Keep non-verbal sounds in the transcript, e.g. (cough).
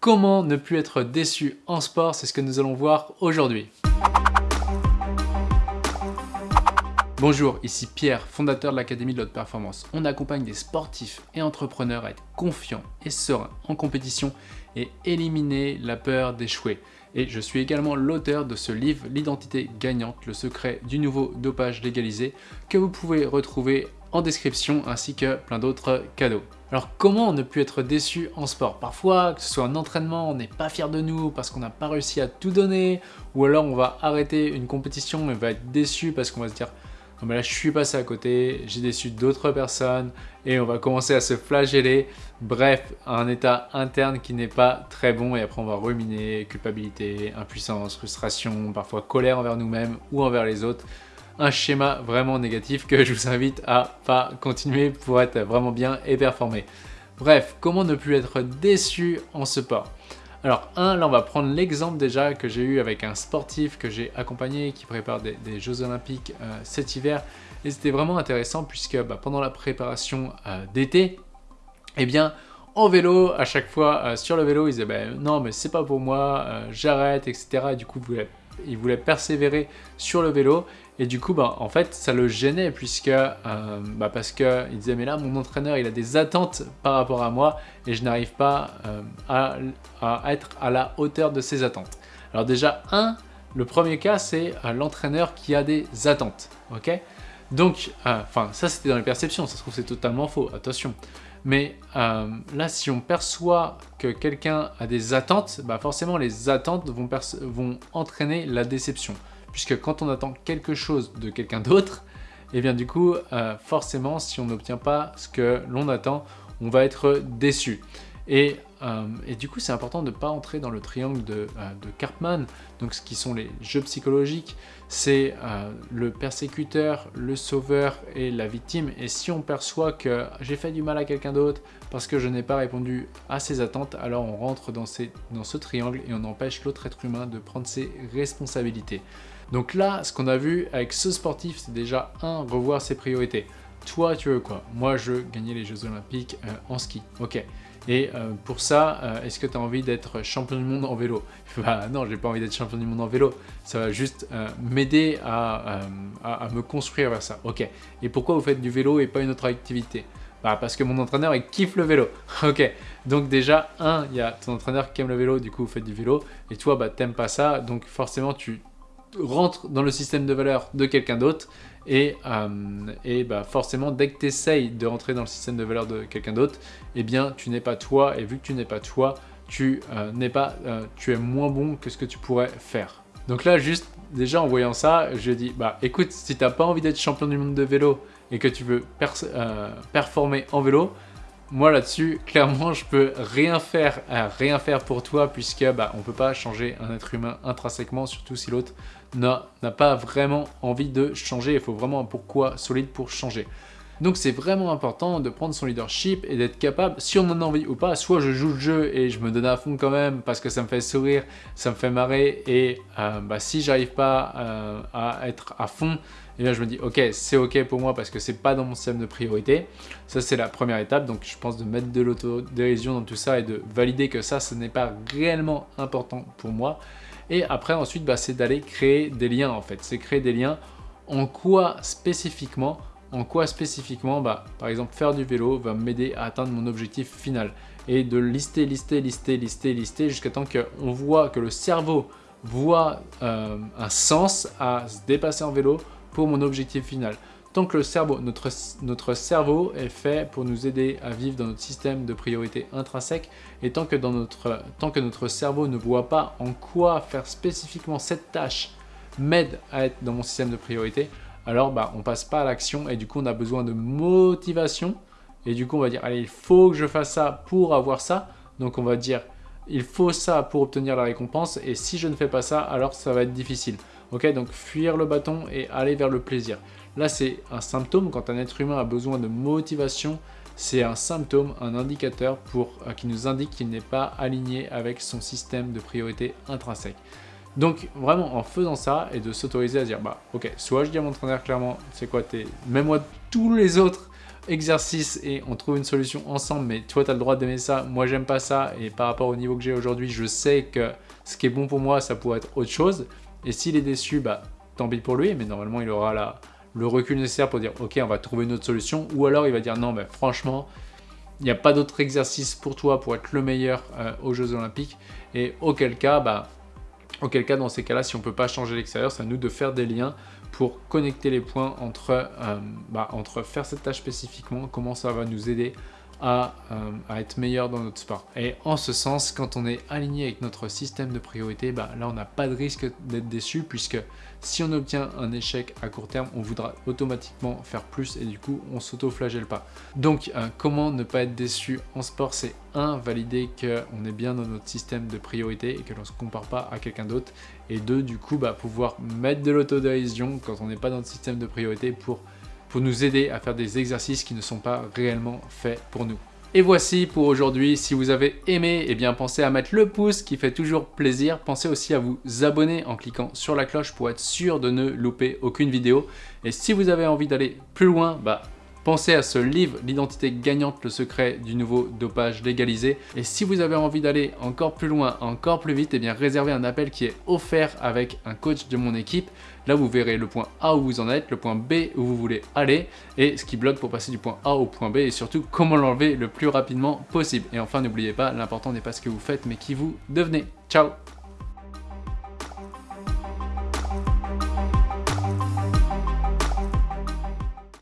comment ne plus être déçu en sport, c'est ce que nous allons voir aujourd'hui. Bonjour, ici Pierre, fondateur de l'Académie de l'Haute Performance. On accompagne des sportifs et entrepreneurs à être confiants et sereins en compétition et éliminer la peur d'échouer. Et je suis également l'auteur de ce livre, L'identité gagnante, le secret du nouveau dopage légalisé, que vous pouvez retrouver en description ainsi que plein d'autres cadeaux. Alors comment ne plus être déçu en sport? Parfois, que ce soit un entraînement, on n'est pas fier de nous parce qu'on n'a pas réussi à tout donner, ou alors on va arrêter une compétition et va être déçu parce qu'on va se dire non mais là je suis passé à côté, j'ai déçu d'autres personnes et on va commencer à se flageller. Bref, un état interne qui n'est pas très bon et après on va ruminer, culpabilité, impuissance, frustration, parfois colère envers nous-mêmes ou envers les autres un schéma vraiment négatif que je vous invite à pas continuer pour être vraiment bien et performer. Bref, comment ne plus être déçu en sport alors un, là on va prendre l'exemple déjà que j'ai eu avec un sportif que j'ai accompagné qui prépare des, Jeux Olympiques euh, cet hiver et c'était vraiment intéressant puisque bah, pendant la préparation euh, d'été, eh bien en vélo, à chaque fois euh, sur le vélo, il disait bah, non mais c'est pas pour moi, j'arrête, etc. Et du coup, il voulait persévérer sur le vélo et du coup, bah, en fait, ça le gênait puisque, euh, bah, parce qu'il disait, mais là, mon entraîneur, il a des attentes par rapport à moi et je n'arrive pas euh, à, être à la hauteur de ses attentes. Alors déjà, un, le premier cas, c'est euh, l'entraîneur qui a des attentes, ok? Donc, enfin, ça c'était dans les perceptions, ça se trouve c'est totalement faux, attention. Mais là, si on perçoit que quelqu'un a des attentes, bah forcément les attentes vont entraîner la déception puisque quand on attend quelque chose de quelqu'un d'autre, et eh bien du coup, euh, forcément, si on n'obtient pas ce que l'on attend, on va être déçu. Et, euh, du coup, c'est important de ne pas entrer dans le triangle de, euh, de, donc ce qui sont les jeux psychologiques, c'est le persécuteur, le sauveur et la victime. Et si on perçoit que j'ai fait du mal à quelqu'un d'autre parce que je n'ai pas répondu à ses attentes, alors on rentre dans, ce triangle et on empêche l'autre être humain de prendre ses responsabilités. Donc là, ce qu'on a vu avec ce sportif, c'est déjà un, revoir ses priorités. Toi, tu veux quoi? Moi, je veux gagner les Jeux Olympiques euh, en ski. Ok. Et euh, pour ça, euh, est-ce que tu as envie d'être champion du monde en vélo? (laughs) Bah non, j'ai pas envie d'être champion du monde en vélo. Ça va juste m'aider à, à, me construire vers ça. Ok. Et pourquoi vous faites du vélo et pas une autre activité? Bah parce que mon entraîneur il kiffe le vélo. (laughs) ok, donc déjà, un, il y a ton entraîneur qui aime le vélo, du coup vous faites du vélo, et toi bah t'aimes pas ça, donc forcément tu rentre dans le système de valeur de quelqu'un d'autre et, euh, et bah forcément dès que tu essayes de rentrer dans le système de valeur de quelqu'un d'autre, eh bien tu n'es pas toi et vu que tu n'es pas toi, tu euh, n'es pas, euh, tu es moins bon que ce que tu pourrais faire. Donc là juste déjà en voyant ça, je dis bah écoute si tu n'as pas envie d'être champion du monde de vélo et que tu veux performer en vélo, moi là-dessus, clairement, je peux rien faire, rien faire pour toi puisque bah, on peut pas changer un être humain intrinsèquement, surtout si l'autre n'a pas vraiment envie de changer. Il faut vraiment un pourquoi solide pour changer. Donc c'est vraiment important de prendre son leadership et d'être capable, si on en a envie ou pas, soit je joue le jeu et je me donne à fond quand même parce que ça me fait sourire, ça me fait marrer et euh, bah, si j'arrive pas euh, à être à fond, et là je me dis ok c'est ok pour moi parce que c'est pas dans mon système de priorité. Ça c'est la première étape donc je pense de mettre de l'autodérision dans tout ça et de valider que ça ce n'est pas réellement important pour moi. Et après ensuite bah, c'est d'aller créer des liens en fait, c'est créer des liens en quoi spécifiquement en quoi spécifiquement bah, Par exemple, faire du vélo va m'aider à atteindre mon objectif final. Et de lister, lister, lister, lister, lister, jusqu'à temps qu'on voit que le cerveau voit euh, un sens à se dépasser en vélo pour mon objectif final. Tant que le cerveau, notre, cerveau est fait pour nous aider à vivre dans notre système de priorité intrinsèque, et tant que, notre, tant que notre cerveau ne voit pas en quoi faire spécifiquement cette tâche m'aide à être dans mon système de priorité, alors bah, on passe pas à l'action et du coup on a besoin de motivation. Et du coup on va dire allez il faut que je fasse ça pour avoir ça. Donc on va dire il faut ça pour obtenir la récompense. Et si je ne fais pas ça alors ça va être difficile. Ok donc fuir le bâton et aller vers le plaisir. Là c'est un symptôme. Quand un être humain a besoin de motivation c'est un symptôme, un indicateur euh, qui nous indique qu'il n'est pas aligné avec son système de priorité intrinsèque. Donc vraiment en faisant ça et de s'autoriser à dire bah ok soit je dis à mon entraîneur clairement c'est quoi t'es mets-moi tous les autres exercice et on trouve une solution ensemble, mais toi tu as le droit d'aimer ça, moi j'aime pas ça, et par rapport au niveau que j'ai aujourd'hui, je sais que ce qui est bon pour moi, ça pourrait être autre chose. Et s'il est déçu, bah tant pis pour lui, mais normalement il aura la, le recul nécessaire pour dire ok on va trouver une autre solution, ou alors il va dire non mais franchement, il n'y a pas d'autre exercice pour toi pour être le meilleur euh, aux Jeux Olympiques, et auquel cas, bah Auquel cas, dans ces cas-là, si on ne peut pas changer l'extérieur, c'est à nous de faire des liens pour connecter les points entre, euh, bah, entre faire cette tâche spécifiquement, comment ça va nous aider à, euh, à, être meilleur dans notre sport. Et en ce sens, quand on est aligné avec notre système de priorité, bah, là on n'a pas de risque d'être déçu puisque si on obtient un échec à court terme, on voudra automatiquement faire plus et du coup on s'auto-flagelle pas. Donc euh, comment ne pas être déçu en sport? C'est un, valider qu'on est bien dans notre système de priorité et que l'on ne se compare pas à quelqu'un d'autre. Et deux, du coup, bah, pouvoir mettre de l'autodérision quand on n'est pas dans notre système de priorité pour pour nous aider à faire des exercices qui ne sont pas réellement faits pour nous. Et voici pour aujourd'hui, si vous avez aimé, eh bien pensez à mettre le pouce qui fait toujours plaisir. Pensez aussi à vous abonner en cliquant sur la cloche pour être sûr de ne louper aucune vidéo. Et si vous avez envie d'aller plus loin, bah Pensez à ce livre, L'identité gagnante, le secret du nouveau dopage légalisé. Et si vous avez envie d'aller encore plus loin, encore plus vite, eh bien réservez un appel qui est offert avec un coach de mon équipe. Là, vous verrez le point A où vous en êtes, le point B où vous voulez aller, et ce qui bloque pour passer du point A au point B, et surtout comment l'enlever le plus rapidement possible. Et enfin, n'oubliez pas, l'important n'est pas ce que vous faites, mais qui vous devenez. Ciao